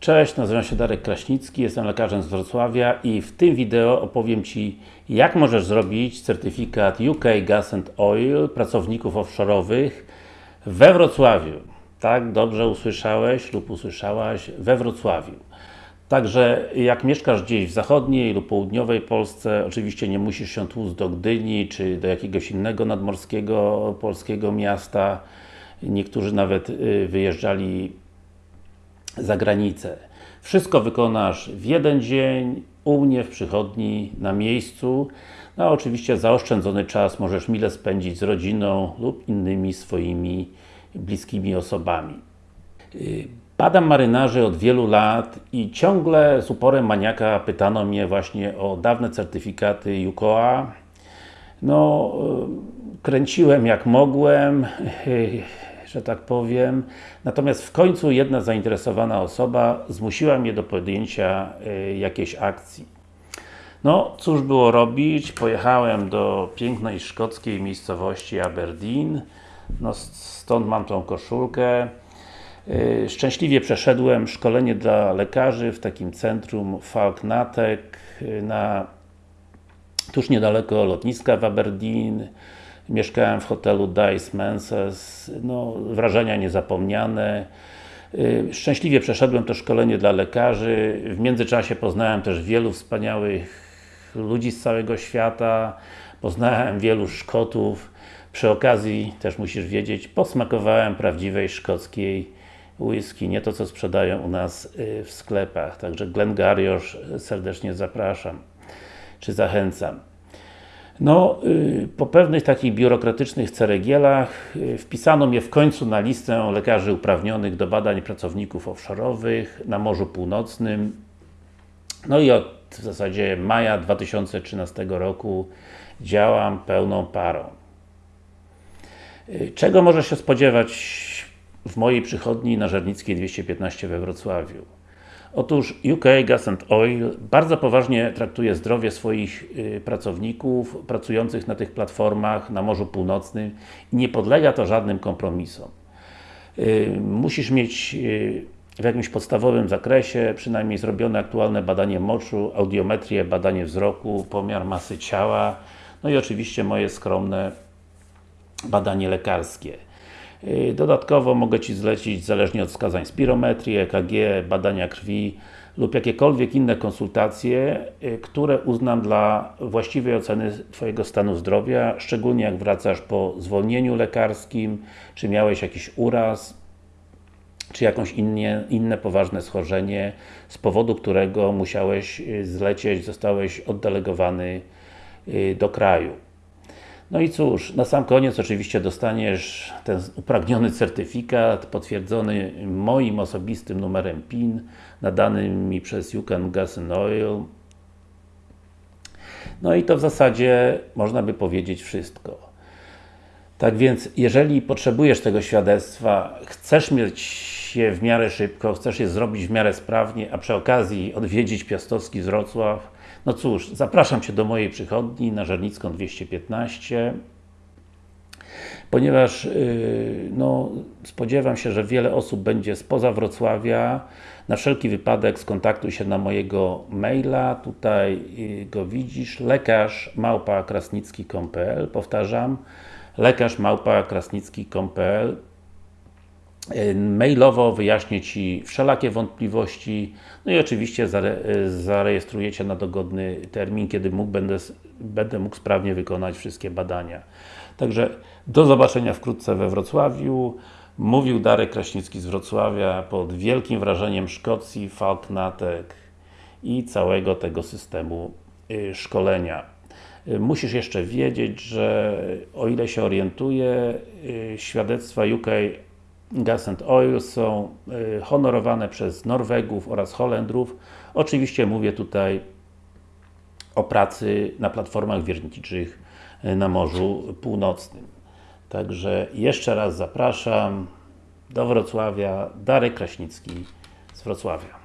Cześć, nazywam się Darek Kraśnicki, jestem lekarzem z Wrocławia i w tym wideo opowiem Ci jak możesz zrobić certyfikat UK Gas and Oil pracowników offshore'owych we Wrocławiu. Tak, dobrze usłyszałeś lub usłyszałaś, we Wrocławiu. Także jak mieszkasz gdzieś w zachodniej lub południowej Polsce, oczywiście nie musisz się tłuc do Gdyni, czy do jakiegoś innego nadmorskiego polskiego miasta. Niektórzy nawet y, wyjeżdżali za granicę. Wszystko wykonasz w jeden dzień, u mnie w przychodni, na miejscu. No a oczywiście zaoszczędzony czas możesz mile spędzić z rodziną lub innymi swoimi bliskimi osobami. Y, badam marynarzy od wielu lat i ciągle z uporem maniaka pytano mnie właśnie o dawne certyfikaty UKOA. No, y, kręciłem jak mogłem, że tak powiem. Natomiast w końcu jedna zainteresowana osoba zmusiła mnie do podjęcia y, jakiejś akcji. No, cóż było robić? Pojechałem do pięknej szkockiej miejscowości Aberdeen. No, stąd mam tą koszulkę. Y, szczęśliwie przeszedłem szkolenie dla lekarzy w takim centrum Falknatek y, na tuż niedaleko lotniska w Aberdeen. Mieszkałem w hotelu Dice Menses, no, wrażenia niezapomniane. Y, szczęśliwie przeszedłem to szkolenie dla lekarzy. W międzyczasie poznałem też wielu wspaniałych ludzi z całego świata. Poznałem wielu Szkotów. Przy okazji, też musisz wiedzieć, posmakowałem prawdziwej szkockiej whisky, nie to co sprzedają u nas y, w sklepach. Także Glengarioch serdecznie zapraszam, czy zachęcam. No, y, po pewnych takich biurokratycznych ceregielach y, wpisano mnie w końcu na listę lekarzy uprawnionych do badań pracowników offshore'owych na Morzu Północnym. No i od w zasadzie maja 2013 roku działam pełną parą. Y, czego może się spodziewać w mojej przychodni na Żernickiej 215 we Wrocławiu? Otóż UK Gas and Oil bardzo poważnie traktuje zdrowie swoich y, pracowników pracujących na tych platformach na Morzu Północnym i nie podlega to żadnym kompromisom. Y, musisz mieć y, w jakimś podstawowym zakresie przynajmniej zrobione aktualne badanie moczu, audiometrię, badanie wzroku, pomiar masy ciała, no i oczywiście moje skromne badanie lekarskie. Y, dodatkowo mogę Ci zlecić, zależnie od wskazań, spirometrii, EKG, badania krwi lub jakiekolwiek inne konsultacje, y, które uznam dla właściwej oceny Twojego stanu zdrowia, szczególnie jak wracasz po zwolnieniu lekarskim, czy miałeś jakiś uraz, czy jakąś innie, inne poważne schorzenie, z powodu którego musiałeś y, zlecieć, zostałeś oddelegowany do kraju. No i cóż, na sam koniec oczywiście dostaniesz ten upragniony certyfikat potwierdzony moim osobistym numerem PIN nadanym mi przez Yukon Gas Oil no i to w zasadzie można by powiedzieć wszystko. Tak więc, jeżeli potrzebujesz tego świadectwa, chcesz mieć je w miarę szybko, chcesz je zrobić w miarę sprawnie, a przy okazji odwiedzić Piastowski z Wrocław, no cóż, zapraszam Cię do mojej przychodni na Żernicką 215 ponieważ yy, no, spodziewam się, że wiele osób będzie spoza Wrocławia. Na wszelki wypadek skontaktuj się na mojego maila, tutaj yy, go widzisz, lekarz małpa krasnicki.pl powtarzam, lekarz małpa krasnicki.pl mailowo wyjaśnię Ci wszelakie wątpliwości, no i oczywiście e, zarejestrujecie na dogodny termin, kiedy mógł, będę, będę mógł sprawnie wykonać wszystkie badania. Także do zobaczenia wkrótce we Wrocławiu. Mówił Darek Kraśnicki z Wrocławia pod wielkim wrażeniem Szkocji, Falknatek i całego tego systemu y, szkolenia. Y, musisz jeszcze wiedzieć, że o ile się orientuję, y, świadectwa UK Gas and Oil są y, honorowane przez Norwegów oraz Holendrów. Oczywiście mówię tutaj o pracy na platformach wiertniczych y, na Morzu Północnym. Także jeszcze raz zapraszam do Wrocławia, Darek Kraśnicki z Wrocławia.